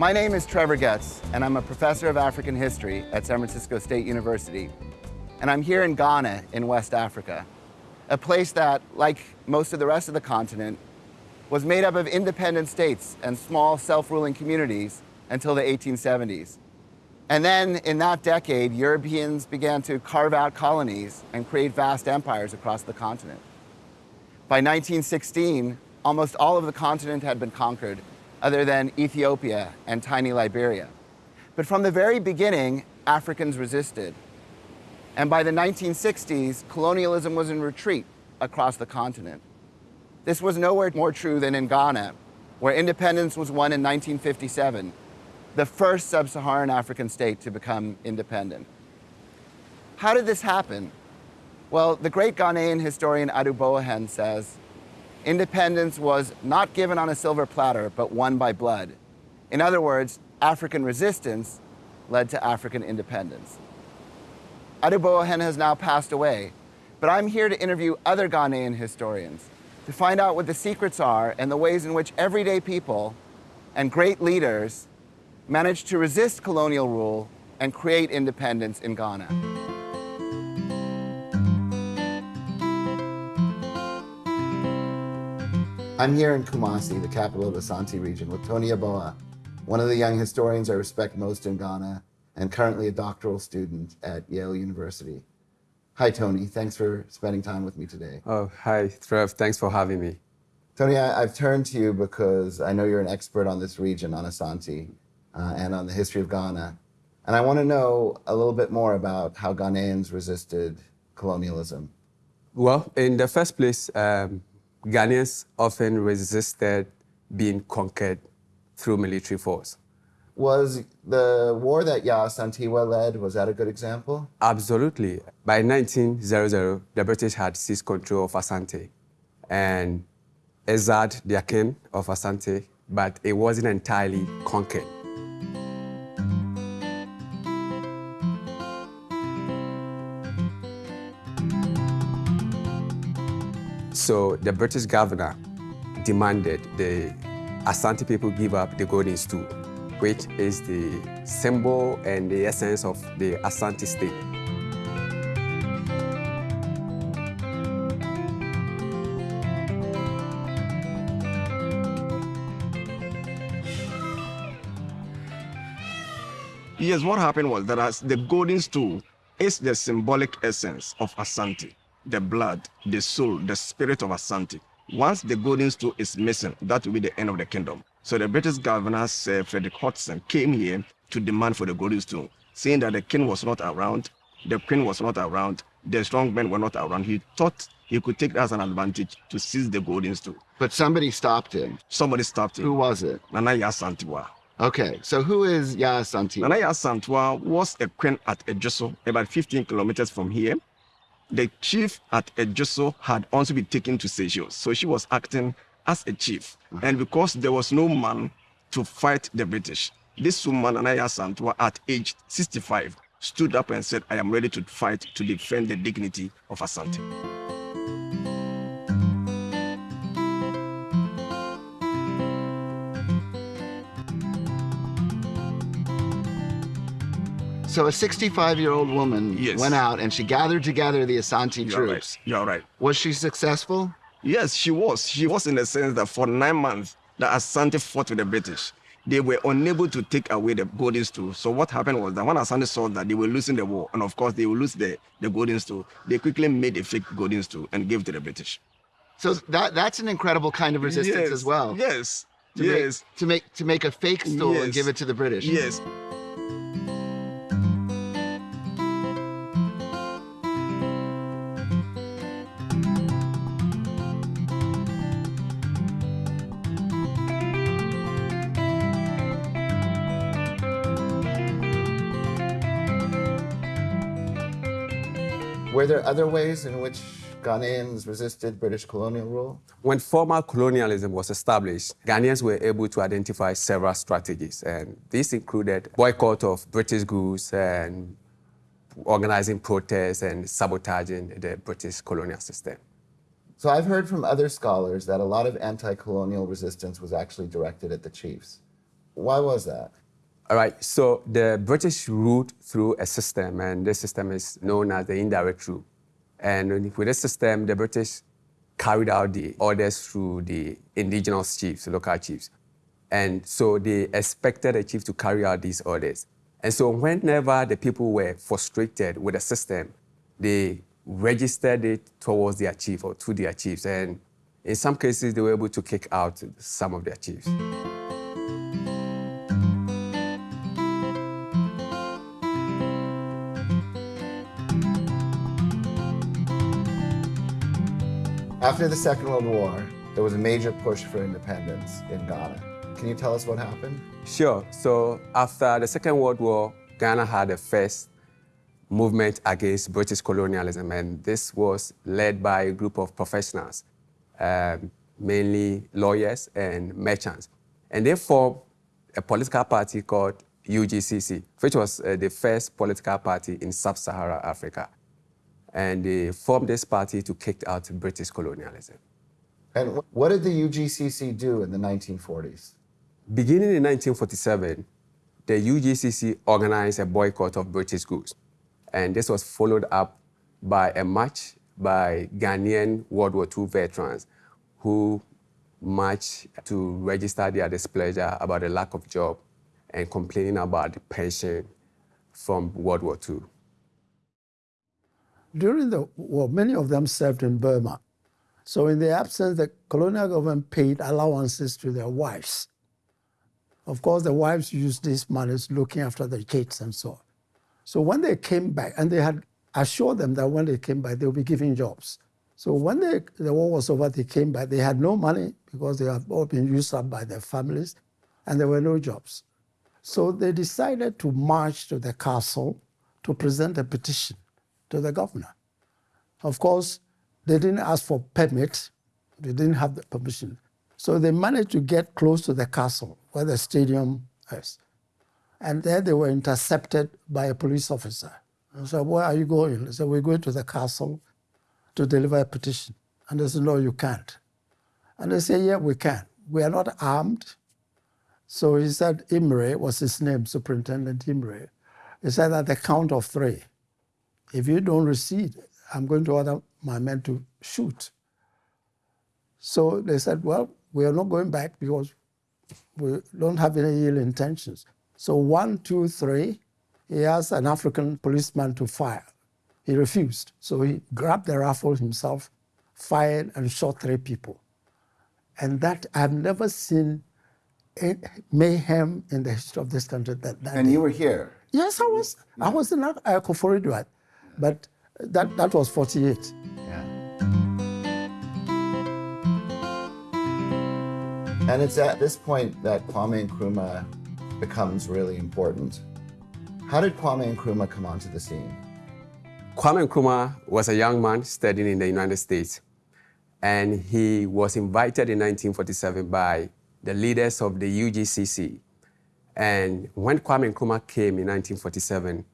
My name is Trevor Getz, and I'm a professor of African history at San Francisco State University. And I'm here in Ghana in West Africa, a place that, like most of the rest of the continent, was made up of independent states and small self-ruling communities until the 1870s. And then in that decade, Europeans began to carve out colonies and create vast empires across the continent. By 1916, almost all of the continent had been conquered, other than Ethiopia and tiny Liberia. But from the very beginning, Africans resisted. And by the 1960s, colonialism was in retreat across the continent. This was nowhere more true than in Ghana, where independence was won in 1957 the first sub-Saharan African state to become independent. How did this happen? Well, the great Ghanaian historian Adu Boahen says, independence was not given on a silver platter, but won by blood. In other words, African resistance led to African independence. Adu Boahen has now passed away, but I'm here to interview other Ghanaian historians to find out what the secrets are and the ways in which everyday people and great leaders managed to resist colonial rule and create independence in Ghana. I'm here in Kumasi, the capital of the Asante region, with Tony Aboa, one of the young historians I respect most in Ghana and currently a doctoral student at Yale University. Hi, Tony. Thanks for spending time with me today. Oh, hi, Trev. Thanks for having me. Tony, I, have turned to you because I know you're an expert on this region, on Asante, uh, and on the history of Ghana. And I want to know a little bit more about how Ghanaians resisted colonialism. Well, in the first place, um, Ghanaians often resisted being conquered through military force. Was the war that Yaa Asantewaa led, was that a good example? Absolutely. By 1900, the British had seized control of Asante. And Ezard, the king of Asante, but it wasn't entirely conquered. So the British governor demanded the Asante people give up the golden stool, which is the symbol and the essence of the Asante state. Yes, what happened was that as the golden stool is the symbolic essence of Asante the blood, the soul, the spirit of Asante. Once the golden stool is missing, that will be the end of the kingdom. So the British governor, Sir Frederick Hodgson, came here to demand for the golden stool, saying that the king was not around, the queen was not around, the strong men were not around. He thought he could take that as an advantage to seize the golden stool. But somebody stopped him. Somebody stopped him. Who was it? Nana Asantewaa. Okay, so who is Yaa Asantewaa? Nana Asantewaa was a queen at Ejoso, about 15 kilometers from here the chief at Ejoso had also been taken to Seychelles. So she was acting as a chief. Mm-hmm. And because there was no man to fight the British, this woman, Nana Yaa Asantewaa, at age 65, stood up and said, I am ready to fight to defend the dignity of Asante. So a 65-year-old woman yes. went out and she gathered together the Asante You're troops. Right. You're right. Was she successful? Yes, she was. She was in the sense that for nine months, the Asante fought with the British. They were unable to take away the golden stool. So what happened was that when Asante saw that they were losing the war, and of course they will lose the, the golden stool, they quickly made a fake golden stool and gave it to the British. So that that's an incredible kind of resistance yes, as well. Yes. To yes. Make, to make to make a fake stool yes. and give it to the British. Yes. Were there other ways in which Ghanaians resisted British colonial rule? When formal colonialism was established, Ghanaians were able to identify several strategies, and these included boycott of British goods and organizing protests and sabotaging the British colonial system. So I've heard from other scholars that a lot of anti-colonial resistance was actually directed at the chiefs. Why was that? All right, so the British ruled through a system, and this system is known as the indirect rule. And with this system, the British carried out the orders through the indigenous chiefs, local chiefs. And so they expected the chief to carry out these orders. And so whenever the people were frustrated with the system, they registered it towards their chief or to their chiefs. And in some cases, they were able to kick out some of their chiefs. After the Second World War, there was a major push for independence in Ghana. Can you tell us what happened? Sure. So after the Second World War, Ghana had the first movement against British colonialism, and this was led by a group of professionals, um, mainly lawyers and merchants. And they formed a political party called UGCC, which was uh, the first political party in sub-Saharan Africa. And they formed this party to kick out British colonialism. And what did the UGCC do in the 1940s? Beginning in 1947, the UGCC organized a boycott of British goods. And this was followed up by a march by Ghanaian World War II veterans who marched to register their displeasure about the lack of job and complaining about the pension from World War II. During the war, many of them served in Burma. So in the absence, the colonial government paid allowances to their wives of course, the wives used these monies looking after the kids and so on. So when they came back, and they had assured them that when they came back, they would be given jobs. So when they, the war was over, they came back. They had no money because they had all been used up by their families, and there were no jobs. So they decided to march to the castle to present a petition to the governor. Of course, they didn't ask for permit. They didn't have the permission. So they managed to get close to the castle where the stadium is. And there they were intercepted by a police officer. I said, where are you going? They said, we're going to the castle to deliver a petition. And they said, no, you can't. And they said, yeah, we can. We are not armed. So he said, Imray was his name, Superintendent Imray. He said, at the count of three, if you don't recede, I'm going to order my men to shoot. So they said, well, we are not going back because we don't have any ill intentions. So one, two, three, he asked an African policeman to fire. He refused. So he grabbed the rifle himself, fired and shot three people. And that, I've never seen mayhem in the history of this country. That, that and day. you were here? Yes, I was. I was in Koforidua, but that, that was 48. Yeah. And it's at this point that Kwame Nkrumah becomes really important. How did Kwame Nkrumah come onto the scene? Kwame Nkrumah was a young man studying in the United States, and he was invited in 1947 by the leaders of the UGCC. And when Kwame Nkrumah came in 1947,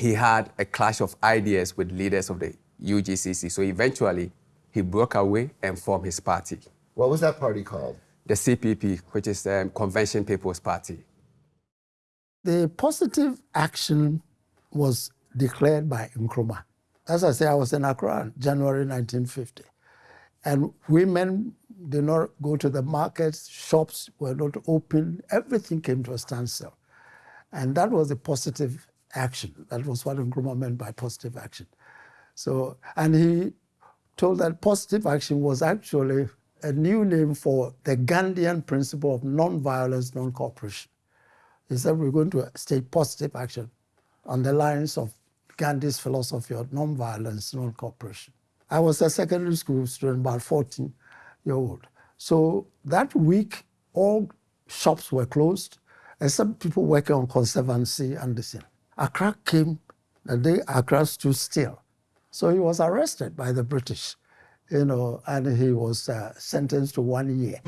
he had a clash of ideas with leaders of the UGCC. So eventually, he broke away and formed his party. What was that party called? The CPP, which is the um, Convention People's Party. The positive action was declared by Nkrumah. As I say, I was in Accra, January 1950. And women did not go to the markets, shops were not open, everything came to a standstill. And that was a positive action. That was what Nkrumah meant by positive action. So, and he told that positive action was actually a new name for the Gandhian principle of non-violence, non-cooperation. He said we're going to take positive action on the lines of Gandhi's philosophy of non-violence, non-cooperation. I was a secondary school student, about 14 year old. So that week, all shops were closed, except people working on conservancy and the same. Accra came the day Accra stood still. So he was arrested by the British you know, and he was uh, sentenced to one year.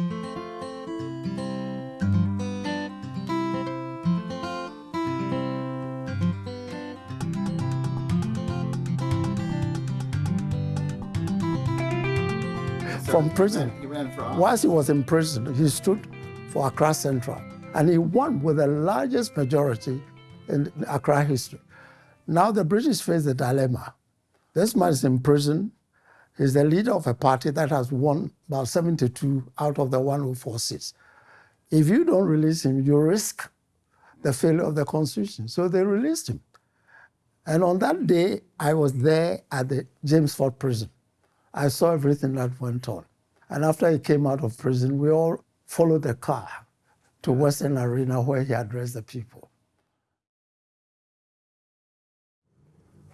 From prison. He ran, he ran Whilst he was in prison, he stood for Accra Central And he won with the largest majority in Accra history. Now the British face the dilemma. This man is in prison. He's the leader of a party that has won about 72 out of the 104 seats. If you don't release him, you risk the failure of the constitution. So they released him. And on that day, I was there at the James Fort prison. I saw everything that went on. And after he came out of prison, we all followed the car to Western Arena where he addressed the people.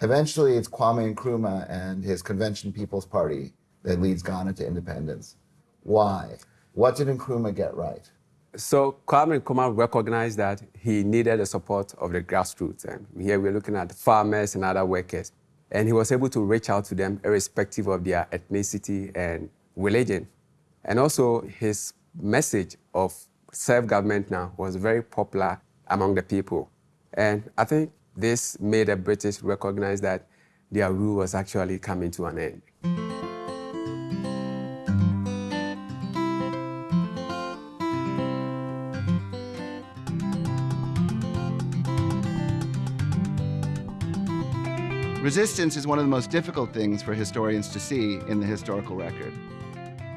Eventually, it's Kwame Nkrumah and his Convention People's Party that leads Ghana to independence. Why? What did Nkrumah get right? So Kwame Nkrumah recognized that he needed the support of the grassroots. And here we're looking at farmers and other workers. And he was able to reach out to them irrespective of their ethnicity and religion. And also his message of self-government now was very popular among the people. And I think this made the British recognize that their rule was actually coming to an end. Resistance is one of the most difficult things for historians to see in the historical record.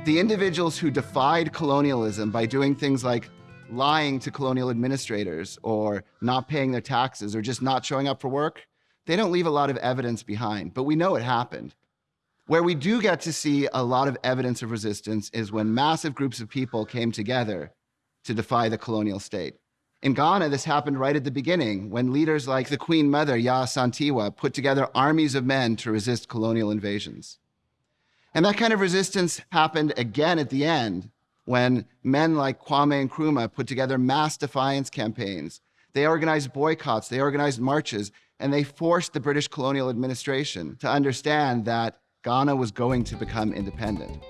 The individuals who defied colonialism by doing things like lying to colonial administrators or not paying their taxes or just not showing up for work, they don't leave a lot of evidence behind, but we know it happened. Where we do get to see a lot of evidence of resistance is when massive groups of people came together to defy the colonial state. In Ghana, this happened right at the beginning when leaders like the Queen Mother, Yaa Asantewaa, put together armies of men to resist colonial invasions. And that kind of resistance happened again at the end when men like Kwame Nkrumah put together mass defiance campaigns. They organized boycotts, they organized marches, and they forced the British colonial administration to understand that Ghana was going to become independent.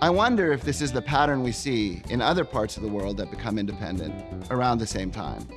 I wonder if this is the pattern we see in other parts of the world that become independent around the same time.